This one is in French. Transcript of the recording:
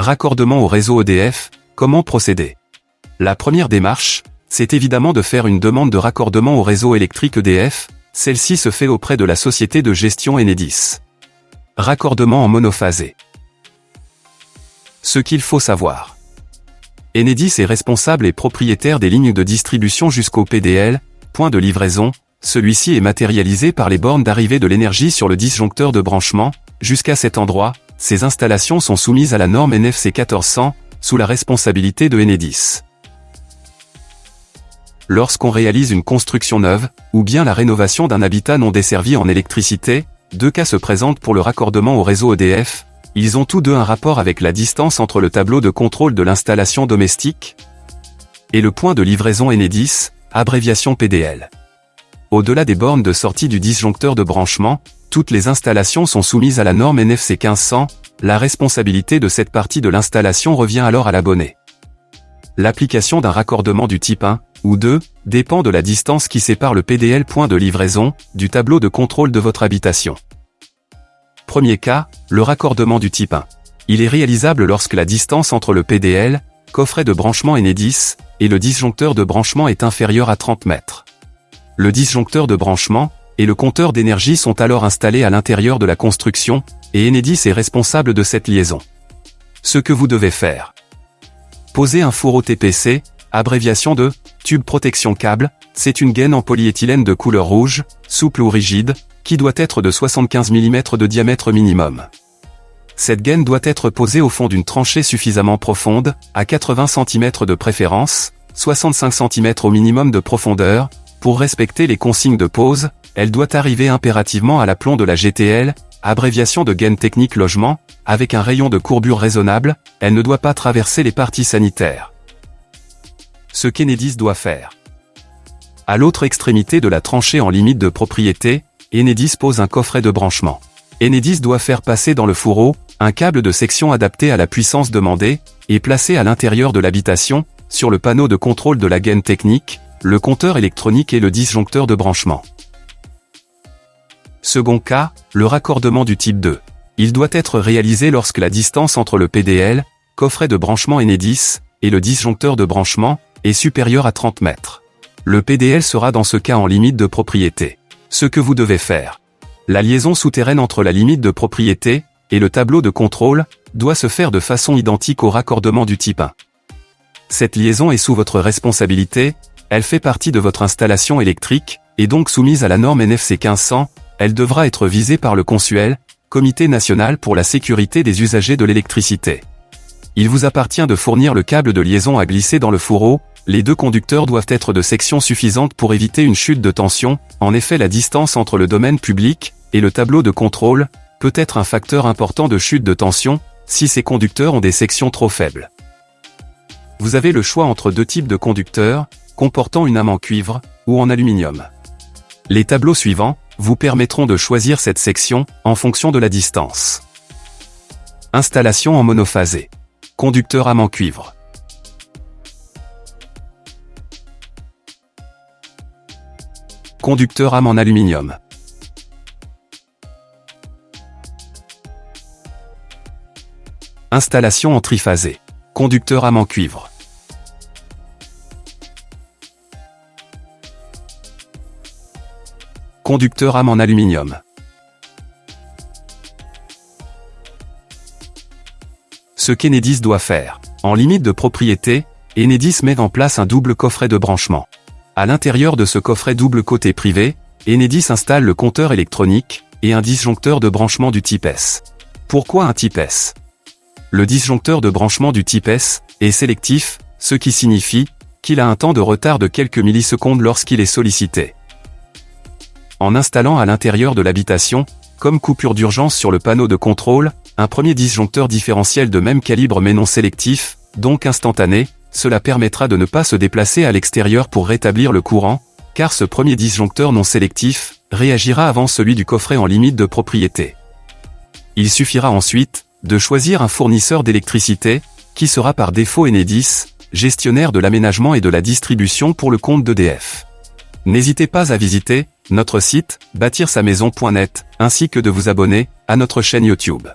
Raccordement au réseau EDF, comment procéder? La première démarche, c'est évidemment de faire une demande de raccordement au réseau électrique EDF, celle-ci se fait auprès de la société de gestion Enedis. Raccordement en monophasé. Ce qu'il faut savoir. Enedis est responsable et propriétaire des lignes de distribution jusqu'au PDL, point de livraison, celui-ci est matérialisé par les bornes d'arrivée de l'énergie sur le disjoncteur de branchement, jusqu'à cet endroit, ces installations sont soumises à la norme NFC 1400, sous la responsabilité de Enedis. Lorsqu'on réalise une construction neuve, ou bien la rénovation d'un habitat non desservi en électricité, deux cas se présentent pour le raccordement au réseau EDF, ils ont tous deux un rapport avec la distance entre le tableau de contrôle de l'installation domestique et le point de livraison Enedis, abréviation PDL. Au-delà des bornes de sortie du disjoncteur de branchement, toutes les installations sont soumises à la norme NFC 1500, la responsabilité de cette partie de l'installation revient alors à l'abonné. L'application d'un raccordement du type 1 ou 2 dépend de la distance qui sépare le PDL point de livraison du tableau de contrôle de votre habitation. Premier cas, le raccordement du type 1. Il est réalisable lorsque la distance entre le PDL, coffret de branchement Enedis, et le disjoncteur de branchement est inférieure à 30 mètres. Le disjoncteur de branchement, et le compteur d'énergie sont alors installés à l'intérieur de la construction, et Enedis est responsable de cette liaison. Ce que vous devez faire. Poser un fourreau TPC, abréviation de tube protection câble, c'est une gaine en polyéthylène de couleur rouge, souple ou rigide, qui doit être de 75 mm de diamètre minimum. Cette gaine doit être posée au fond d'une tranchée suffisamment profonde, à 80 cm de préférence, 65 cm au minimum de profondeur, pour respecter les consignes de pose, elle doit arriver impérativement à l'aplomb de la GTL, abréviation de gaine technique logement, avec un rayon de courbure raisonnable, elle ne doit pas traverser les parties sanitaires. Ce qu'Enedis doit faire. À l'autre extrémité de la tranchée en limite de propriété, Enedis pose un coffret de branchement. Enedis doit faire passer dans le fourreau, un câble de section adapté à la puissance demandée, et placé à l'intérieur de l'habitation, sur le panneau de contrôle de la gaine technique, le compteur électronique et le disjoncteur de branchement. Second cas, le raccordement du type 2. Il doit être réalisé lorsque la distance entre le PDL, coffret de branchement Enedis, et le disjoncteur de branchement, est supérieure à 30 mètres. Le PDL sera dans ce cas en limite de propriété. Ce que vous devez faire. La liaison souterraine entre la limite de propriété, et le tableau de contrôle, doit se faire de façon identique au raccordement du type 1. Cette liaison est sous votre responsabilité, elle fait partie de votre installation électrique, et donc soumise à la norme NFC 1500, elle devra être visée par le consuel, Comité national pour la sécurité des usagers de l'électricité. Il vous appartient de fournir le câble de liaison à glisser dans le fourreau, les deux conducteurs doivent être de section suffisante pour éviter une chute de tension, en effet la distance entre le domaine public et le tableau de contrôle peut être un facteur important de chute de tension, si ces conducteurs ont des sections trop faibles. Vous avez le choix entre deux types de conducteurs, comportant une âme en cuivre, ou en aluminium. Les tableaux suivants, vous permettront de choisir cette section, en fonction de la distance. Installation en monophasé. Conducteur âme en cuivre. Conducteur âme en aluminium. Installation en triphasé. Conducteur âme en cuivre. Conducteur âme en aluminium. Ce qu'Enedis doit faire. En limite de propriété, Enedis met en place un double coffret de branchement. À l'intérieur de ce coffret double côté privé, Enedis installe le compteur électronique et un disjoncteur de branchement du type S. Pourquoi un type S? Le disjoncteur de branchement du type S est sélectif, ce qui signifie qu'il a un temps de retard de quelques millisecondes lorsqu'il est sollicité. En installant à l'intérieur de l'habitation, comme coupure d'urgence sur le panneau de contrôle, un premier disjoncteur différentiel de même calibre mais non sélectif, donc instantané, cela permettra de ne pas se déplacer à l'extérieur pour rétablir le courant, car ce premier disjoncteur non sélectif réagira avant celui du coffret en limite de propriété. Il suffira ensuite de choisir un fournisseur d'électricité, qui sera par défaut Enedis, gestionnaire de l'aménagement et de la distribution pour le compte d'EDF. N'hésitez pas à visiter notre site bâtir-sa-maison.net ainsi que de vous abonner à notre chaîne YouTube.